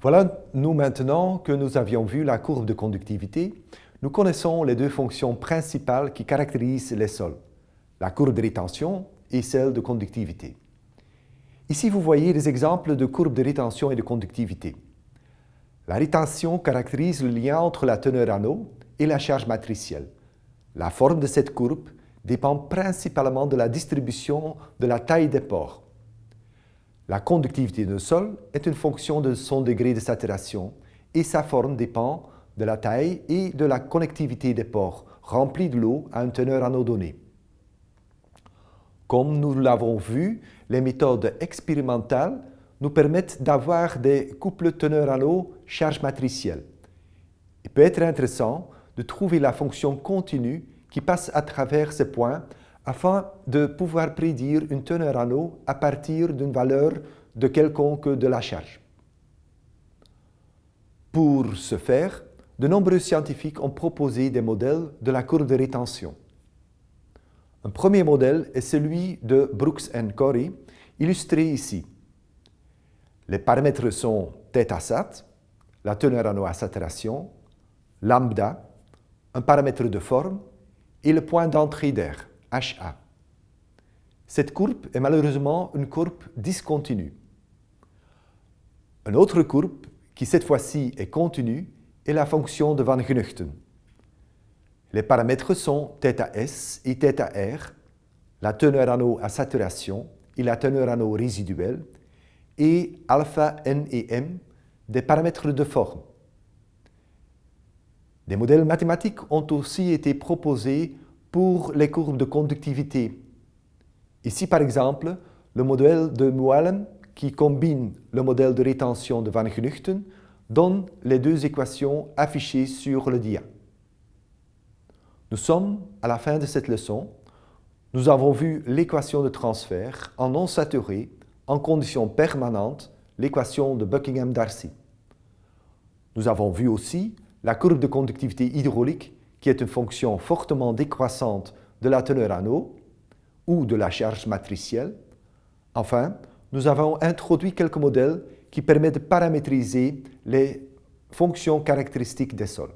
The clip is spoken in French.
Voilà, nous maintenant que nous avions vu la courbe de conductivité, nous connaissons les deux fonctions principales qui caractérisent les sols, la courbe de rétention et celle de conductivité. Ici, vous voyez des exemples de courbes de rétention et de conductivité. La rétention caractérise le lien entre la teneur en eau et la charge matricielle. La forme de cette courbe dépend principalement de la distribution de la taille des pores. La conductivité d'un sol est une fonction de son degré de saturation et sa forme dépend de la taille et de la connectivité des pores remplis de l'eau à une teneur en eau donnée. Comme nous l'avons vu, les méthodes expérimentales nous permettent d'avoir des couples teneur en eau charge matricielle. Il peut être intéressant de trouver la fonction continue qui passe à travers ces points afin de pouvoir prédire une teneur en eau à partir d'une valeur de quelconque de la charge. Pour ce faire, de nombreux scientifiques ont proposé des modèles de la courbe de rétention. Un premier modèle est celui de Brooks et Corey, illustré ici. Les paramètres sont θ sat, la teneur en eau à saturation, lambda, un paramètre de forme et le point d'entrée d'air, HA. Cette courbe est malheureusement une courbe discontinue. Une autre courbe, qui cette fois-ci est continue, est la fonction de Van Genuchten. Les paramètres sont θS et θR, la teneur en eau à saturation et la teneur en eau résiduelle, et alpha, n et m, des paramètres de forme. Des modèles mathématiques ont aussi été proposés pour les courbes de conductivité. Ici, par exemple, le modèle de Moellem qui combine le modèle de rétention de Van Genuchten donne les deux équations affichées sur le dia. Nous sommes à la fin de cette leçon. Nous avons vu l'équation de transfert en non saturé en condition permanente, l'équation de Buckingham-Darcy. Nous avons vu aussi la courbe de conductivité hydraulique qui est une fonction fortement décroissante de la teneur en eau ou de la charge matricielle. Enfin, nous avons introduit quelques modèles qui permettent de paramétriser les fonctions caractéristiques des sols.